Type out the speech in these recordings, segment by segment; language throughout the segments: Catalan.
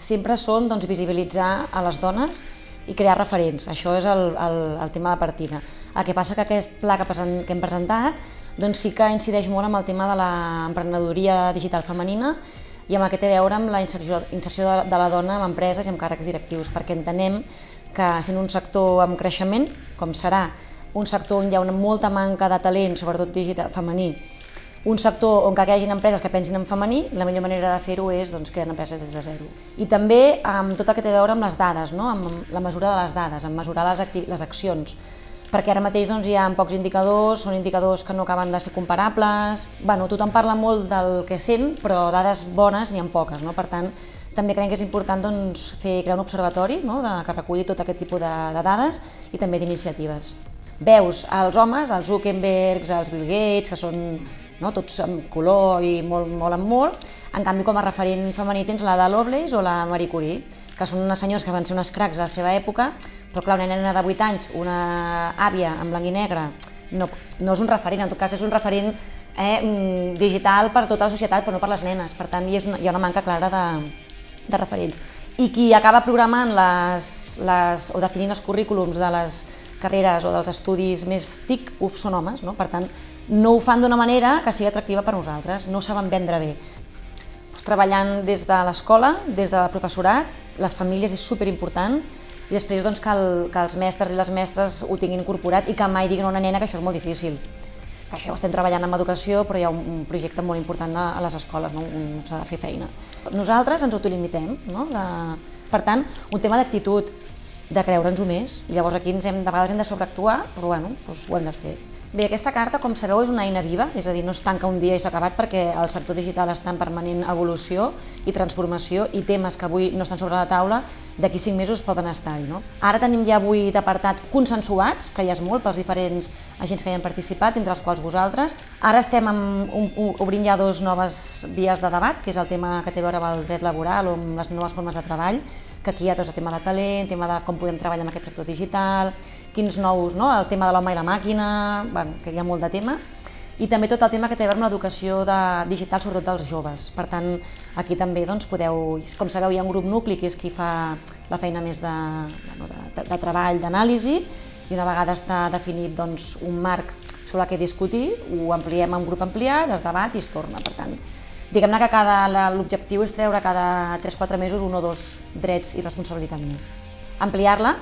Sempre són doncs, visibilitzar a les dones i crear referents. Això és el, el, el tema de partida. El que passa que aquest pla que, present, que hem presentat doncs sí que incideix molt amb el tema de l'emprenedoria digital femenina i amb el que té a veure amb la inserció, inserció de, de la dona en empreses i amb càrrecs directius, perquè entenem que sent un sector amb creixement, com serà un sector on hi ha una molta manca de talent, sobretot digital femení, un sector on que hi hagi empreses que pensin en femení, la millor manera de fer-ho és doncs, crear empreses des de zero. I també amb tot el que té a veure amb les dades, no? amb la mesura de les dades, amb mesurar les, les accions, perquè ara mateix doncs, hi ha pocs indicadors, són indicadors que no acaben de ser comparables, bueno, tothom parla molt del que sent, però dades bones n'hi ha poques, no? per tant, també creiem que és important doncs, fer, crear un observatori no? de, que reculli tot aquest tipus de, de dades i també d'iniciatives. Veus els homes, els Zuckerbergs, els Bill Gates, que són no? tots amb color i molt, molt amb molt, en canvi com a referent femení tens la de Lovelace o la Marie Curie, que són unes senyors que van ser unes cracs a la seva època, però clar, una nena de 8 anys, una àvia en blanc i negre, no, no és un referent, en tot cas és un referent eh, mm, digital per tota la societat, però no per les nenes, per tant hi, és una, hi ha una manca clara de, de referents. I qui acaba programant les, les, o definint els currículums de les carreres o dels estudis més TIC, uf, són homes, no? per tant, no ho fan d'una manera que sigui atractiva per nosaltres, no saben vendre bé. Pues, treballant des de l'escola, des del professorat, les famílies és superimportant, i després doncs, que, el, que els mestres i les mestres ho tinguin incorporat i que mai diguin a una nena que això és molt difícil. Que això ho estem treballant amb educació, però hi ha un, projecte molt important a, les escoles, no? s'ha de fer feina. Nosaltres ens autolimitem, no? de, per tant, un tema d'actitud, de creure'ns-ho més. Llavors aquí ens hem, de vegades hem de sobreactuar, però bueno, doncs ho hem de fer. Bé, aquesta carta, com sabeu, és una eina viva, és a dir, no es tanca un dia i s'ha acabat perquè el sector digital està en permanent evolució i transformació i temes que avui no estan sobre la taula, d'aquí cinc mesos poden estar-hi. No? Ara tenim ja vuit apartats consensuats, que ja és molt pels diferents agents que hi han participat, entre els quals vosaltres. Ara estem amb, un, obrint ja dos noves vies de debat, que és el tema que té a veure amb el dret laboral o amb les noves formes de treball, que aquí hi ha tot el tema de talent, tema de com podem treballar en aquest sector digital, quins nous, no? el tema de l'home i la màquina, bueno, que hi ha molt de tema, i també tot el tema que té a veure amb l'educació digital, sobretot dels joves. Per tant, aquí també doncs, podeu, com sabeu, hi ha un grup nucli que és qui fa la feina més de, bueno, de, de treball, d'anàlisi, i una vegada està definit doncs, un marc sobre que discutir, ho ampliem a un grup ampliat, es debat i es torna. Per tant, diguem-ne que l'objectiu és treure cada 3-4 mesos un o dos drets i responsabilitat més. Ampliar-la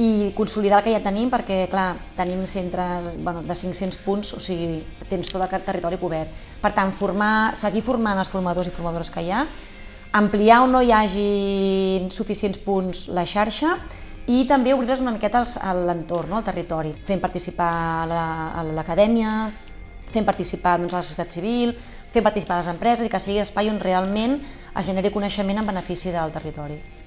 i consolidar el que ja tenim perquè, clar, tenim centres bueno, de 500 punts, o sigui, tens tot el territori cobert. Per tant, formar, seguir formant els formadors i formadores que hi ha, ampliar on no hi hagi suficients punts la xarxa i també obrir-les una miqueta a l'entorn, no? al territori, fent participar a l'acadèmia, fent participar doncs, a la societat civil, fent participar a les empreses i que sigui espai on realment es generi coneixement en benefici del territori.